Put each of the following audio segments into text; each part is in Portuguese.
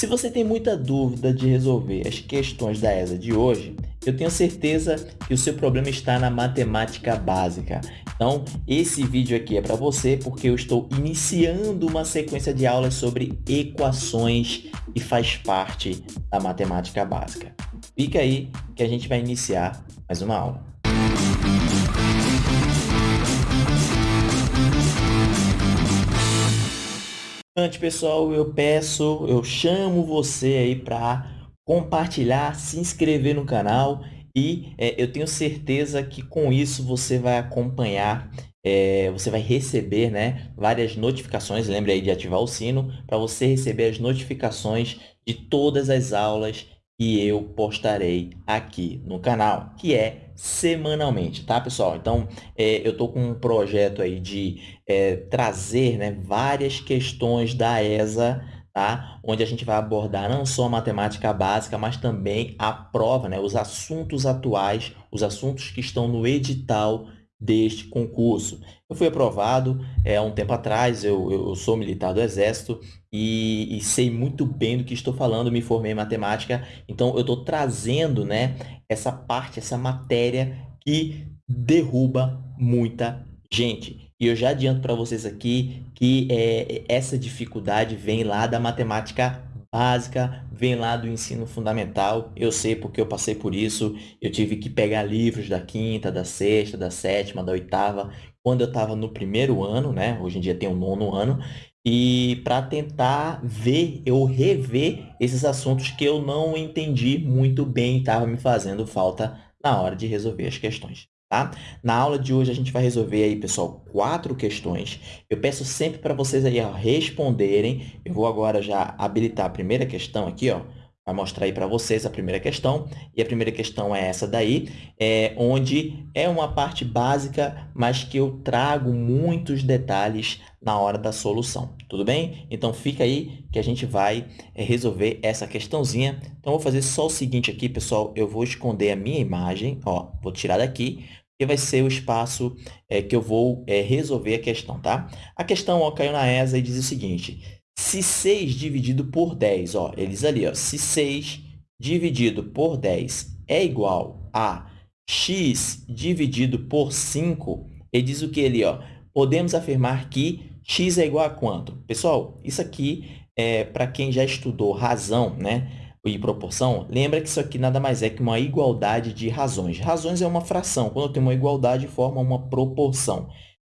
Se você tem muita dúvida de resolver as questões da ESA de hoje, eu tenho certeza que o seu problema está na matemática básica. Então, esse vídeo aqui é para você porque eu estou iniciando uma sequência de aulas sobre equações e faz parte da matemática básica. Fica aí que a gente vai iniciar mais uma aula. Antes, pessoal, eu peço, eu chamo você aí para compartilhar, se inscrever no canal e é, eu tenho certeza que com isso você vai acompanhar, é, você vai receber né, várias notificações, lembre aí de ativar o sino, para você receber as notificações de todas as aulas que eu postarei aqui no canal, que é semanalmente, tá, pessoal? Então, é, eu estou com um projeto aí de é, trazer né, várias questões da ESA, tá? Onde a gente vai abordar não só a matemática básica, mas também a prova, né? Os assuntos atuais, os assuntos que estão no edital deste concurso. Eu fui aprovado é, um tempo atrás, eu, eu sou militar do Exército e, e, sei muito bem do que estou falando, me formei em matemática, então eu estou trazendo né, essa parte, essa matéria que derruba muita gente. E eu já adianto para vocês aqui que é, essa dificuldade vem lá da matemática básica, vem lá do ensino fundamental. Eu sei porque eu passei por isso. Eu tive que pegar livros da quinta, da sexta, da sétima, da oitava, quando eu estava no primeiro ano, né? Hoje em dia tem o nono ano. E para tentar ver ou rever esses assuntos que eu não entendi muito bem estava me fazendo falta na hora de resolver as questões. Tá? Na aula de hoje, a gente vai resolver aí, pessoal, quatro questões. Eu peço sempre para vocês aí ó, responderem. Eu vou agora já habilitar a primeira questão aqui, ó. Vai mostrar aí para vocês a primeira questão. E a primeira questão é essa daí, é, onde é uma parte básica, mas que eu trago muitos detalhes na hora da solução. Tudo bem? Então, fica aí que a gente vai é, resolver essa questãozinha. Então, vou fazer só o seguinte aqui, pessoal. Eu vou esconder a minha imagem. Ó, vou tirar daqui que vai ser o espaço é, que eu vou é, resolver a questão, tá? A questão ó, caiu na ESA e diz o seguinte, se 6 dividido por 10, ó, eles ali, ó, se 6 dividido por 10 é igual a x dividido por 5, ele diz o que ali, ó? Podemos afirmar que x é igual a quanto? Pessoal, isso aqui é para quem já estudou razão, né? e proporção, lembra que isso aqui nada mais é que uma igualdade de razões. Razões é uma fração. Quando eu tenho uma igualdade, forma uma proporção.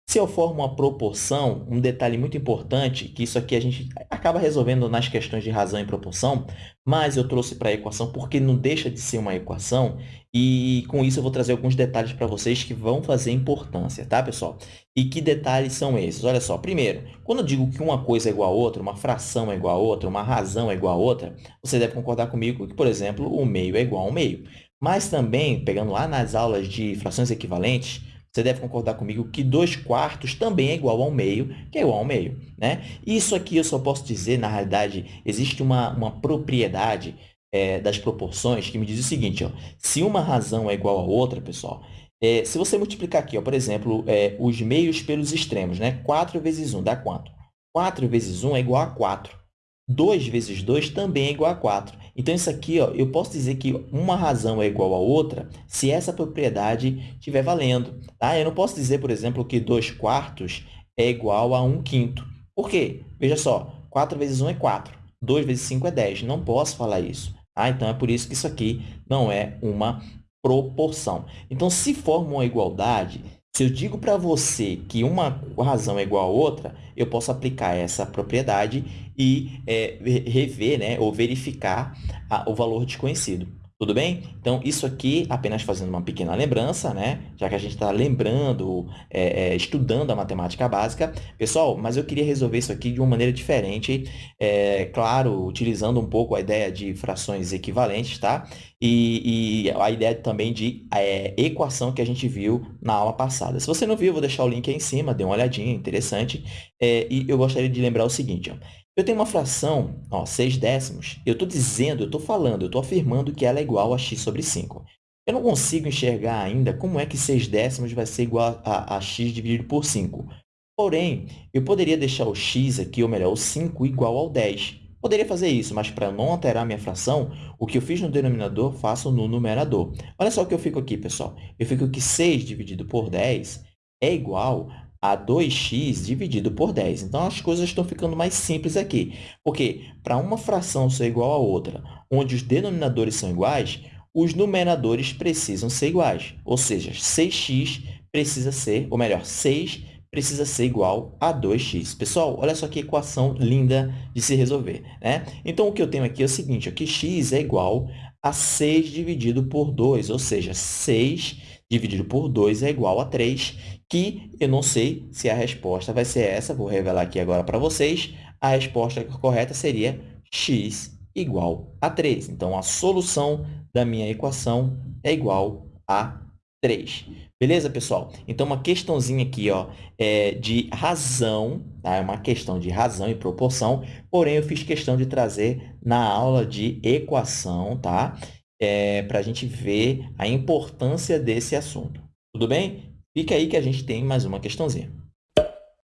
Se eu formo uma proporção, um detalhe muito importante, que isso aqui a gente acaba resolvendo nas questões de razão e proporção, mas eu trouxe para a equação porque não deixa de ser uma equação e com isso eu vou trazer alguns detalhes para vocês que vão fazer importância, tá, pessoal? E que detalhes são esses? Olha só, primeiro, quando eu digo que uma coisa é igual a outra, uma fração é igual a outra, uma razão é igual a outra, você deve concordar comigo que, por exemplo, o meio é igual ao meio. Mas também, pegando lá nas aulas de frações equivalentes, você deve concordar comigo que 2 quartos também é igual ao meio, que é igual ao meio. Né? Isso aqui eu só posso dizer, na realidade, existe uma, uma propriedade é, das proporções que me diz o seguinte, ó, se uma razão é igual a outra, pessoal, é, se você multiplicar aqui, ó, por exemplo, é, os meios pelos extremos, né? 4 vezes 1 dá quanto? 4 vezes 1 é igual a 4. 2 vezes 2 também é igual a 4. Então, isso aqui, ó, eu posso dizer que uma razão é igual a outra se essa propriedade estiver valendo. Tá? Eu não posso dizer, por exemplo, que 2 quartos é igual a 1 quinto. Por quê? Veja só, 4 vezes 1 é 4. 2 vezes 5 é 10. Não posso falar isso. Tá? Então, é por isso que isso aqui não é uma proporção. Então, se forma uma igualdade, se eu digo para você que uma razão é igual a outra, eu posso aplicar essa propriedade e é, rever né, ou verificar a, o valor desconhecido. Tudo bem? Então, isso aqui, apenas fazendo uma pequena lembrança, né? já que a gente está lembrando, é, é, estudando a matemática básica. Pessoal, mas eu queria resolver isso aqui de uma maneira diferente, é, claro, utilizando um pouco a ideia de frações equivalentes, tá? E, e a ideia também de é, equação que a gente viu na aula passada. Se você não viu, eu vou deixar o link aí em cima, dê uma olhadinha, interessante. É, e eu gostaria de lembrar o seguinte, ó. Eu tenho uma fração, ó, 6 décimos. Eu estou dizendo, eu estou falando, eu estou afirmando que ela é igual a x sobre 5. Eu não consigo enxergar ainda como é que 6 décimos vai ser igual a, a x dividido por 5. Porém, eu poderia deixar o x aqui, ou melhor, o 5 igual ao 10. Poderia fazer isso, mas para não alterar a minha fração, o que eu fiz no denominador, faço no numerador. Olha só o que eu fico aqui, pessoal. Eu fico que 6 dividido por 10 é igual a 2x dividido por 10. Então, as coisas estão ficando mais simples aqui. Porque para uma fração ser igual a outra, onde os denominadores são iguais, os numeradores precisam ser iguais. Ou seja, 6x precisa ser, ou melhor, 6 precisa ser igual a 2x. Pessoal, olha só que equação linda de se resolver. Né? Então, o que eu tenho aqui é o seguinte, ó, que x é igual a 6 dividido por 2, ou seja, 6 dividido por 2 é igual a 3, que eu não sei se a resposta vai ser essa, vou revelar aqui agora para vocês. A resposta correta seria x igual a 3. Então, a solução da minha equação é igual a 3. Beleza, pessoal? Então, uma questãozinha aqui ó, é de razão, tá? é uma questão de razão e proporção, porém, eu fiz questão de trazer na aula de equação, tá? É, para a gente ver a importância desse assunto. Tudo bem? Fica aí que a gente tem mais uma questãozinha.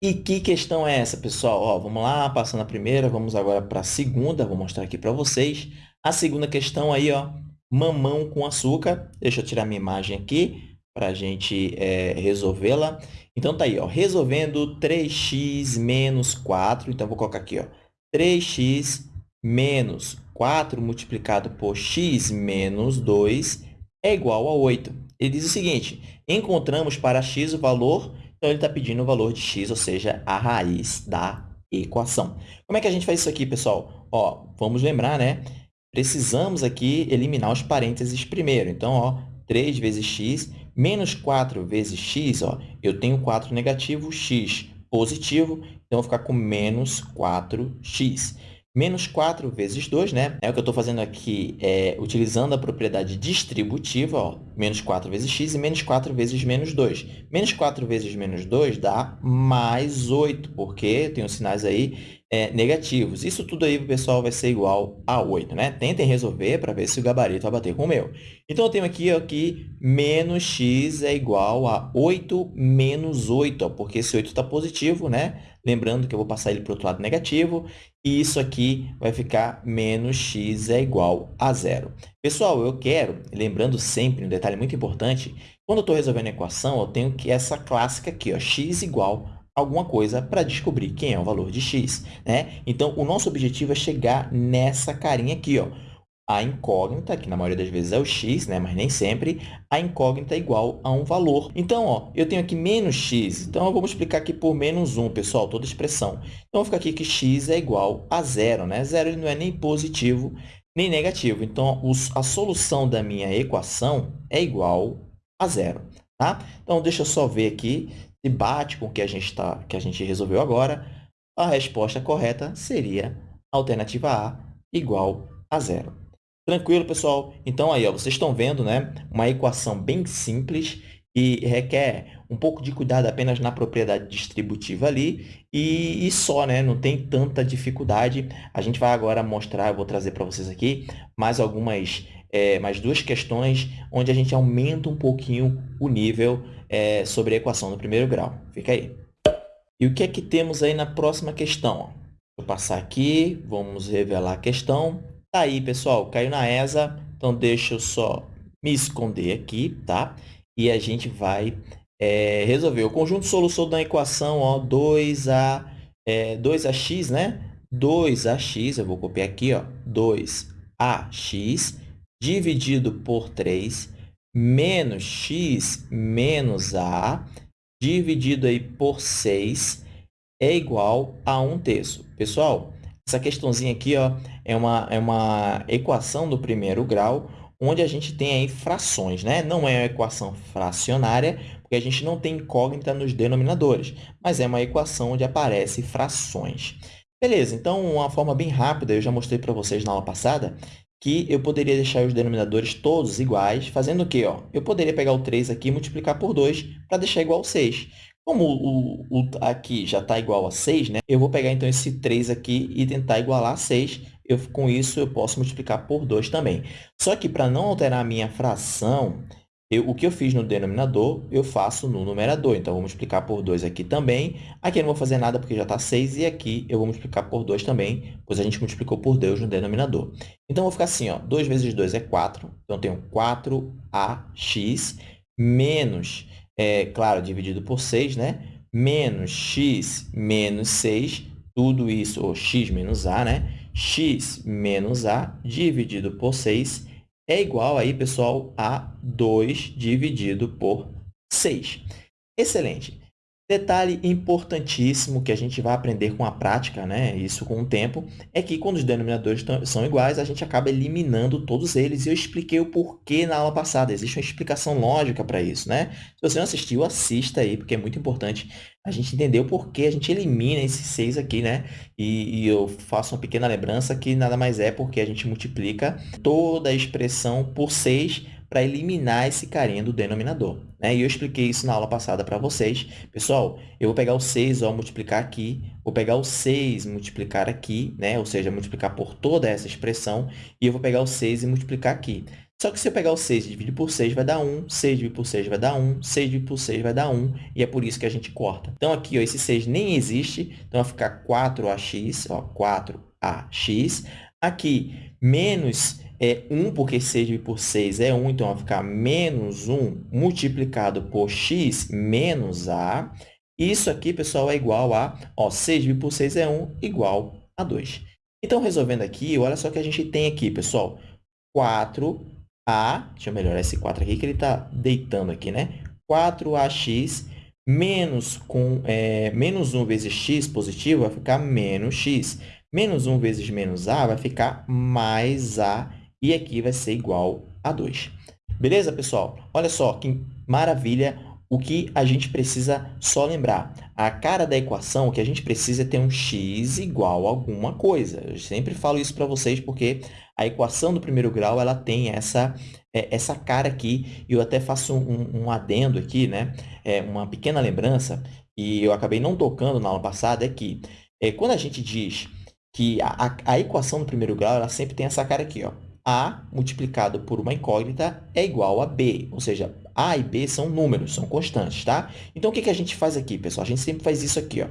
E que questão é essa, pessoal? Ó, vamos lá, passando a primeira, vamos agora para a segunda, vou mostrar aqui para vocês. A segunda questão aí, ó, mamão com açúcar. Deixa eu tirar minha imagem aqui para a gente é, resolvê-la. Então, tá aí, ó, resolvendo 3x menos 4. Então, vou colocar aqui, ó, 3x menos 4 multiplicado por x menos 2 é igual a 8. Ele diz o seguinte, encontramos para x o valor, então ele está pedindo o valor de x, ou seja, a raiz da equação. Como é que a gente faz isso aqui, pessoal? Ó, vamos lembrar, né? Precisamos aqui eliminar os parênteses primeiro. Então, ó, 3 vezes x menos 4 vezes x, ó, eu tenho 4 negativo, x positivo, então vou ficar com menos 4x. Menos 4 vezes 2, né? É o que eu estou fazendo aqui, é, utilizando a propriedade distributiva, ó, menos 4 vezes x e menos 4 vezes menos 2. Menos 4 vezes menos 2 dá mais 8, porque tem os sinais aí é, negativos. Isso tudo aí, pessoal, vai ser igual a 8, né? Tentem resolver para ver se o gabarito vai bater com o meu. Então, eu tenho aqui ó, que menos x é igual a 8 menos 8, ó, porque esse 8 está positivo, né? Lembrando que eu vou passar ele para o outro lado negativo. E isso aqui vai ficar menos x é igual a zero. Pessoal, eu quero, lembrando sempre um detalhe muito importante, quando eu estou resolvendo a equação, eu tenho que essa clássica aqui, ó, x igual alguma coisa para descobrir quem é o valor de x. Né? Então, o nosso objetivo é chegar nessa carinha aqui. Ó. A incógnita, que na maioria das vezes é o x, né? mas nem sempre, a incógnita é igual a um valor. Então, ó, eu tenho aqui menos x, então eu vou multiplicar aqui por menos 1, pessoal, toda expressão. Então, fica aqui que x é igual a zero. Né? Zero ele não é nem positivo nem negativo. Então, a solução da minha equação é igual a zero. Tá? Então, deixa eu só ver aqui se bate com o que a gente, tá, que a gente resolveu agora, a resposta correta seria alternativa A igual a zero. Tranquilo, pessoal? Então, aí, ó, vocês estão vendo né, uma equação bem simples e requer um pouco de cuidado apenas na propriedade distributiva ali e, e, só, né? Não tem tanta dificuldade. A gente vai agora mostrar, eu vou trazer para vocês aqui mais algumas, é, mais duas questões onde a gente aumenta um pouquinho o nível é, sobre a equação do primeiro grau. Fica aí. E o que é que temos aí na próxima questão? Vou passar aqui, vamos revelar a questão. Tá aí, pessoal, caiu na ESA, então deixa eu só me esconder aqui, tá? E a gente vai é, resolver o conjunto solução da equação ó, 2a, é, 2ax, né? 2ax, eu vou copiar aqui, ó, 2ax dividido por 3 menos x menos a dividido aí por 6 é igual a 1 terço. Pessoal, essa questãozinha aqui ó, é, uma, é uma equação do primeiro grau, onde a gente tem aí frações. Né? Não é uma equação fracionária, porque a gente não tem incógnita nos denominadores, mas é uma equação onde aparecem frações. Beleza, então, uma forma bem rápida, eu já mostrei para vocês na aula passada, que eu poderia deixar os denominadores todos iguais, fazendo o quê? Ó? Eu poderia pegar o 3 aqui e multiplicar por 2 para deixar igual a 6. Como o, o, aqui já está igual a 6, né? eu vou pegar então esse 3 aqui e tentar igualar a 6. Eu, com isso, eu posso multiplicar por 2 também. Só que para não alterar a minha fração, eu, o que eu fiz no denominador, eu faço no numerador. Então, vou multiplicar por 2 aqui também. Aqui eu não vou fazer nada porque já está 6. E aqui eu vou multiplicar por 2 também, pois a gente multiplicou por 2 no denominador. Então, vou ficar assim, ó, 2 vezes 2 é 4. Então, eu tenho 4ax menos, é, claro, dividido por 6, né? Menos x menos 6. Tudo isso, ou x menos a, né? x menos a dividido por 6 é igual aí, pessoal, a 2 dividido por 6. Excelente. Detalhe importantíssimo que a gente vai aprender com a prática, né? isso com o tempo, é que quando os denominadores são iguais, a gente acaba eliminando todos eles. E eu expliquei o porquê na aula passada. Existe uma explicação lógica para isso. Né? Se você não assistiu, assista aí, porque é muito importante a gente entender o porquê a gente elimina esses 6 aqui. Né? E, e eu faço uma pequena lembrança que nada mais é porque a gente multiplica toda a expressão por 6 para eliminar esse carinha do denominador. Né? E eu expliquei isso na aula passada para vocês. Pessoal, eu vou pegar o 6, ó, multiplicar aqui, vou pegar o 6 multiplicar aqui, né? ou seja, multiplicar por toda essa expressão, e eu vou pegar o 6 e multiplicar aqui. Só que se eu pegar o 6 e dividir por 6, vai dar 1, 6 dividido por 6 vai dar 1, 6 dividido por 6 vai dar 1, e é por isso que a gente corta. Então, aqui, ó, esse 6 nem existe, então vai ficar 4ax, ó, 4ax. Aqui, menos é 1, porque 6 dividido por 6 é 1, então vai ficar menos 1 multiplicado por x menos a. Isso aqui, pessoal, é igual a, ó, 6 dividido por 6 é 1, igual a 2. Então, resolvendo aqui, olha só o que a gente tem aqui, pessoal. 4a, deixa eu melhorar esse 4 aqui, que ele está deitando aqui, né? 4ax menos, com, é, menos 1 vezes x positivo vai ficar menos x. Menos 1 vezes menos a vai ficar mais a e aqui vai ser igual a 2. Beleza, pessoal? Olha só que maravilha o que a gente precisa só lembrar. A cara da equação, o que a gente precisa é ter um x igual a alguma coisa. Eu sempre falo isso para vocês porque a equação do primeiro grau ela tem essa, é, essa cara aqui. E eu até faço um, um adendo aqui, né? É, uma pequena lembrança, e eu acabei não tocando na aula passada, é que é, quando a gente diz que a, a, a equação do primeiro grau ela sempre tem essa cara aqui, ó. A multiplicado por uma incógnita é igual a B, ou seja, A e B são números, são constantes, tá? Então, o que, que a gente faz aqui, pessoal? A gente sempre faz isso aqui, ó.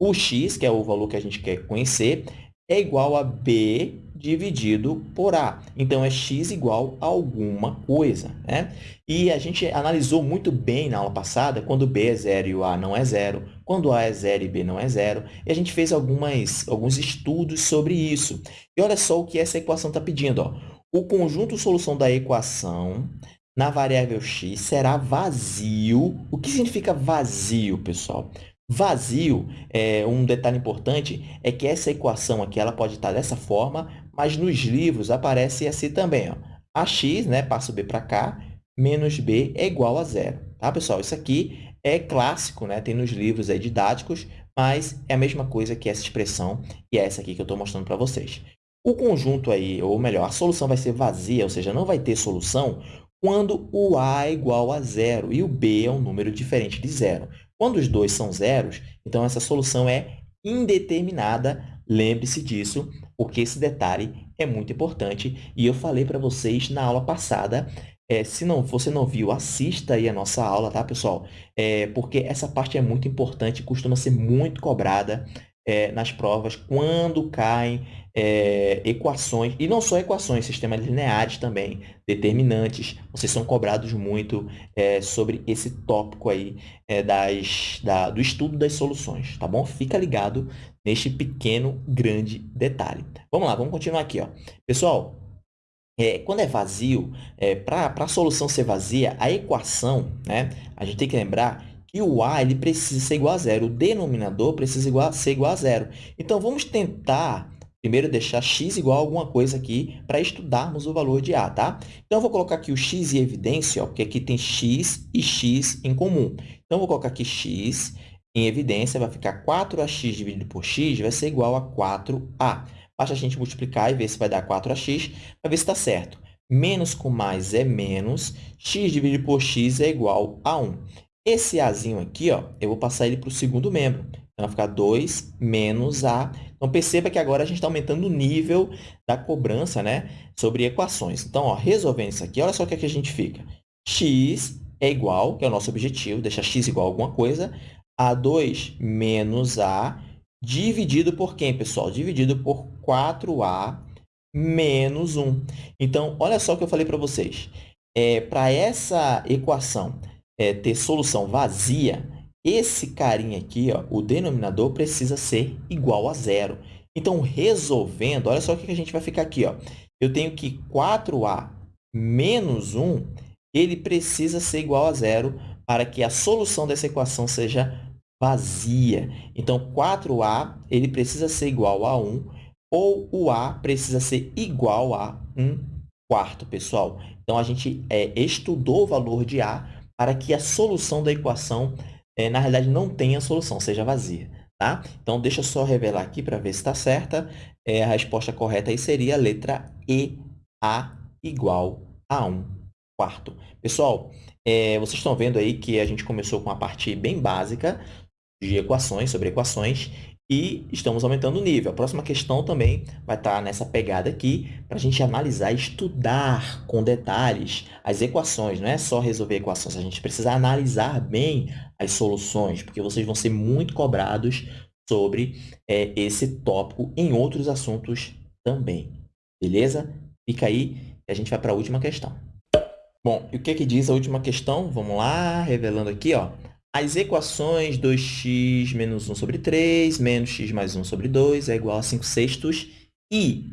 O x, que é o valor que a gente quer conhecer, é igual a B dividido por A. Então, é x igual a alguma coisa. Né? E a gente analisou muito bem na aula passada quando B é zero e o A não é zero, quando A é zero e B não é zero. E a gente fez algumas, alguns estudos sobre isso. E olha só o que essa equação está pedindo. Ó. O conjunto solução da equação na variável x será vazio. O que significa vazio, pessoal? Vazio, é, um detalhe importante é que essa equação aqui ela pode estar dessa forma, mas nos livros aparece assim também. Ó. Ax, né, passa o b para cá, menos b é igual a zero. Tá, pessoal? Isso aqui é clássico, né? tem nos livros aí didáticos, mas é a mesma coisa que essa expressão e é essa aqui que eu estou mostrando para vocês. O conjunto aí, ou melhor, a solução vai ser vazia, ou seja, não vai ter solução quando o a é igual a zero e o b é um número diferente de zero. Quando os dois são zeros, então essa solução é indeterminada. Lembre-se disso, porque esse detalhe é muito importante. E eu falei para vocês na aula passada, é, se não, você não viu, assista aí a nossa aula, tá, pessoal? É, porque essa parte é muito importante, costuma ser muito cobrada é, nas provas quando caem é, equações, e não só equações, sistemas lineares também, determinantes. Vocês são cobrados muito é, sobre esse tópico aí é, das, da, do estudo das soluções, tá bom? Fica ligado neste pequeno, grande detalhe. Vamos lá, vamos continuar aqui. Ó. Pessoal, é, quando é vazio, é, para a solução ser vazia, a equação, né, a gente tem que lembrar que o a ele precisa ser igual a zero, o denominador precisa igual, ser igual a zero. Então, vamos tentar primeiro deixar x igual a alguma coisa aqui para estudarmos o valor de a, tá? Então, eu vou colocar aqui o x em evidência, ó, porque aqui tem x e x em comum. Então, eu vou colocar aqui x em evidência, vai ficar 4ax dividido por x vai ser igual a 4a. Basta a gente multiplicar e ver se vai dar 4ax, para ver se está certo. Menos com mais é menos, x dividido por x é igual a 1. Esse azinho aqui, ó, eu vou passar ele para o segundo membro. Então, vai ficar 2 menos a. Então, perceba que agora a gente está aumentando o nível da cobrança né, sobre equações. Então, ó, resolvendo isso aqui, olha só o que, é que a gente fica. x é igual, que é o nosso objetivo, deixar x igual a alguma coisa, a 2 menos a dividido por quem, pessoal? Dividido por 4a menos 1. Então, olha só o que eu falei para vocês. É, para essa equação é, ter solução vazia, esse carinha aqui, ó, o denominador, precisa ser igual a zero. Então, resolvendo, olha só o que a gente vai ficar aqui. Ó. Eu tenho que 4a menos 1, ele precisa ser igual a zero para que a solução dessa equação seja vazia. Então, 4a ele precisa ser igual a 1, ou o a precisa ser igual a 1 quarto, pessoal. Então, a gente é, estudou o valor de a para que a solução da equação, é, na realidade, não tenha solução, seja vazia. Tá? Então, deixa eu só revelar aqui para ver se está certa. É, a resposta correta aí seria a letra E, A igual a 1 quarto. Pessoal, é, vocês estão vendo aí que a gente começou com uma parte bem básica de equações, sobre equações, e estamos aumentando o nível. A próxima questão também vai estar nessa pegada aqui, para a gente analisar estudar com detalhes as equações. Não é só resolver equações, a gente precisa analisar bem as soluções, porque vocês vão ser muito cobrados sobre é, esse tópico em outros assuntos também. Beleza? Fica aí e a gente vai para a última questão. Bom, e o que, que diz a última questão? Vamos lá, revelando aqui, ó as equações 2x menos 1 sobre 3 menos x mais 1 sobre 2 é igual a 5 sextos e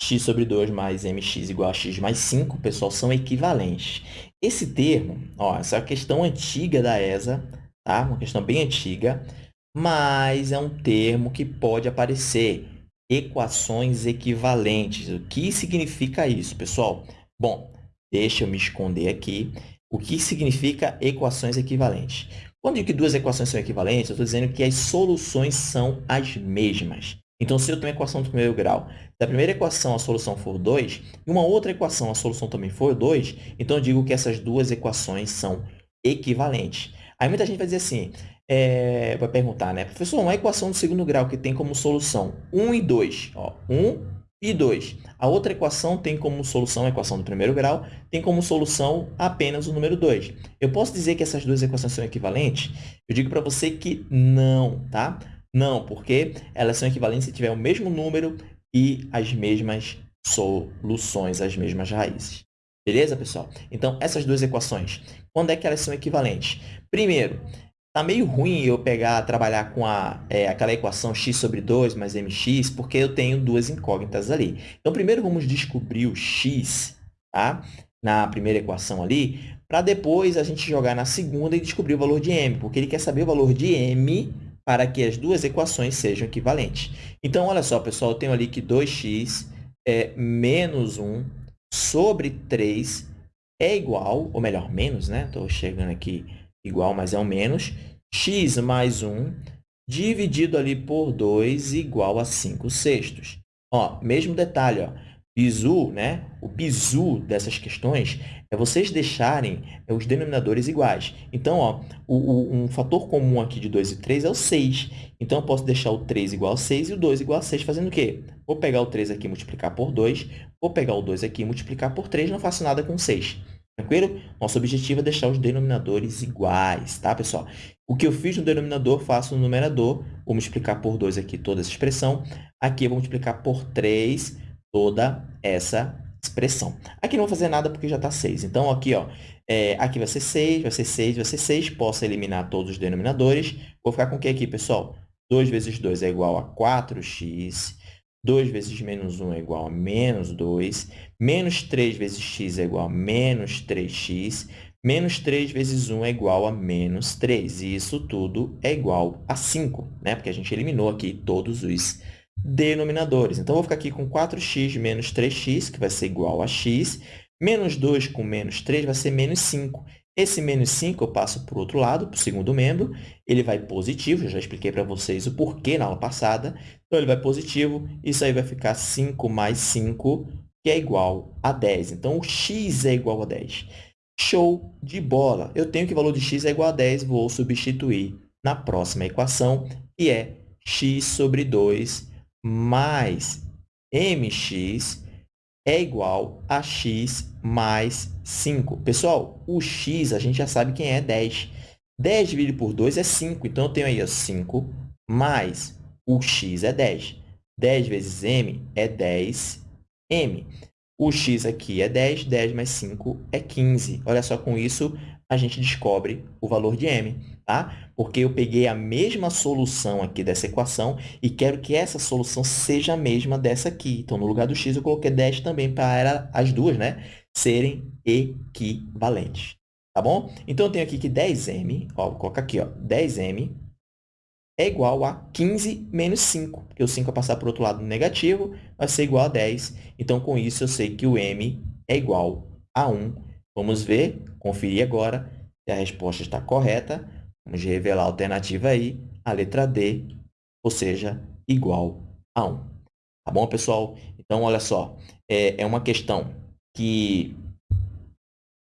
x sobre 2 mais mx igual a x mais 5, pessoal, são equivalentes. Esse termo, ó, essa é uma questão antiga da ESA, tá? uma questão bem antiga, mas é um termo que pode aparecer, equações equivalentes. O que significa isso, pessoal? Bom, deixa eu me esconder aqui. O que significa equações equivalentes? Quando digo que duas equações são equivalentes, eu estou dizendo que as soluções são as mesmas. Então, se eu tenho uma equação do primeiro grau, se a primeira equação a solução for 2, e uma outra equação a solução também for 2, então eu digo que essas duas equações são equivalentes. Aí muita gente vai dizer assim, é, vai perguntar, né? Professor, uma equação do segundo grau que tem como solução 1 e 2. Ó, 1 e 2. A outra equação tem como solução, a equação do primeiro grau, tem como solução apenas o número 2. Eu posso dizer que essas duas equações são equivalentes? Eu digo para você que não, tá? Não, porque elas são equivalentes se tiver o mesmo número e as mesmas soluções, as mesmas raízes. Beleza, pessoal? Então, essas duas equações, quando é que elas são equivalentes? Primeiro, Tá meio ruim eu pegar, trabalhar com a, é, aquela equação x sobre 2 mais mx, porque eu tenho duas incógnitas ali. Então, primeiro vamos descobrir o x, tá? Na primeira equação ali, para depois a gente jogar na segunda e descobrir o valor de m, porque ele quer saber o valor de m para que as duas equações sejam equivalentes. Então, olha só, pessoal, eu tenho ali que 2x é menos 1 sobre 3 é igual, ou melhor, menos, né? Estou chegando aqui igual, mas é um menos, x mais 1 dividido ali por 2 igual a 5 sextos. Ó, mesmo detalhe, ó, bizu, né? o bizu dessas questões é vocês deixarem os denominadores iguais. Então, ó, o, o, um fator comum aqui de 2 e 3 é o 6. Então, eu posso deixar o 3 igual a 6 e o 2 igual a 6, fazendo o quê? Vou pegar o 3 aqui e multiplicar por 2, vou pegar o 2 aqui e multiplicar por 3, não faço nada com 6. Tranquilo? Nosso objetivo é deixar os denominadores iguais, tá, pessoal? O que eu fiz no denominador, faço no numerador. Vou multiplicar por 2 aqui toda essa expressão. Aqui eu vou multiplicar por 3 toda essa expressão. Aqui não vou fazer nada porque já está 6. Então, aqui, ó, é, aqui vai ser 6, vai ser 6, vai ser 6. Posso eliminar todos os denominadores. Vou ficar com o que aqui, pessoal? 2 vezes 2 é igual a 4x. 2 vezes menos 1 é igual a menos 2. Menos 3 vezes x é igual a menos 3x. Menos 3 vezes 1 é igual a menos 3. E isso tudo é igual a 5, né? porque a gente eliminou aqui todos os denominadores. Então, vou ficar aqui com 4x menos 3x, que vai ser igual a x. Menos 2 com menos 3 vai ser menos 5. Esse menos 5 eu passo para o outro lado, para o segundo membro. Ele vai positivo, eu já expliquei para vocês o porquê na aula passada. Então, ele vai positivo. Isso aí vai ficar 5 mais 5, que é igual a 10. Então, o x é igual a 10. Show de bola! Eu tenho que o valor de x é igual a 10, vou substituir na próxima equação, que é x sobre 2 mais mx é igual a x mais 5. Pessoal, o x a gente já sabe quem é 10. 10 dividido por 2 é 5. Então, eu tenho aí ó, 5 mais o x é 10. 10 vezes m é 10m. O x aqui é 10, 10 mais 5 é 15. Olha só, com isso, a gente descobre o valor de m, tá? Porque eu peguei a mesma solução aqui dessa equação e quero que essa solução seja a mesma dessa aqui. Então, no lugar do x, eu coloquei 10 também para as duas né, serem equivalentes. Tá bom? Então, eu tenho aqui que 10m, ó, vou colocar aqui, ó, 10m é igual a 15 menos 5, porque o 5 vai passar para o outro lado negativo, vai ser igual a 10. Então, com isso, eu sei que o m é igual a 1. Vamos ver, conferir agora se a resposta está correta. Vamos revelar a alternativa aí, a letra D, ou seja, igual a 1. Tá bom, pessoal? Então, olha só, é, é uma questão que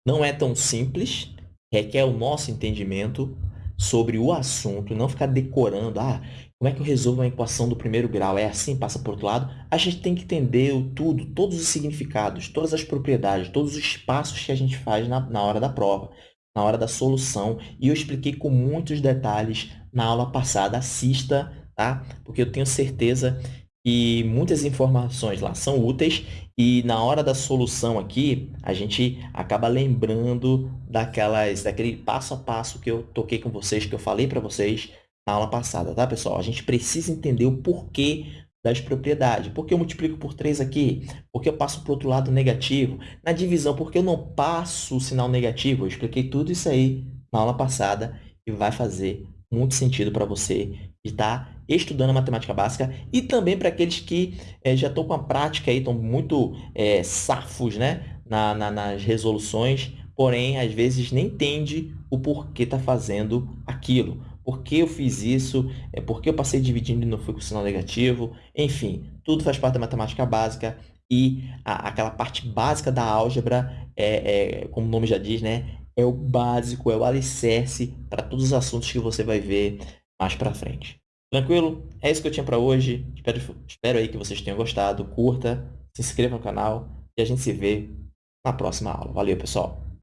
não é tão simples, requer o nosso entendimento, sobre o assunto, não ficar decorando, ah, como é que eu resolvo uma equação do primeiro grau? É assim, passa para o outro lado? A gente tem que entender tudo, todos os significados, todas as propriedades, todos os passos que a gente faz na, na hora da prova, na hora da solução. E eu expliquei com muitos detalhes na aula passada. Assista, tá? Porque eu tenho certeza que muitas informações lá são úteis e na hora da solução aqui, a gente acaba lembrando daquelas, daquele passo a passo que eu toquei com vocês, que eu falei para vocês na aula passada, tá, pessoal? A gente precisa entender o porquê das propriedades. Por que eu multiplico por 3 aqui? Por que eu passo para o outro lado negativo? Na divisão, por que eu não passo o sinal negativo? Eu expliquei tudo isso aí na aula passada e vai fazer muito sentido para você que está estudando a matemática básica e também para aqueles que é, já estão com a prática aí, estão muito é, safos né? Na, na, nas resoluções, porém, às vezes nem entende o porquê está fazendo aquilo. Por que eu fiz isso? É porque eu passei dividindo e não fui com sinal negativo? Enfim, tudo faz parte da matemática básica e a, aquela parte básica da álgebra, é, é, como o nome já diz, né? é o básico, é o alicerce para todos os assuntos que você vai ver mais para frente. Tranquilo? É isso que eu tinha para hoje. Espero, espero aí que vocês tenham gostado. Curta, se inscreva no canal e a gente se vê na próxima aula. Valeu, pessoal!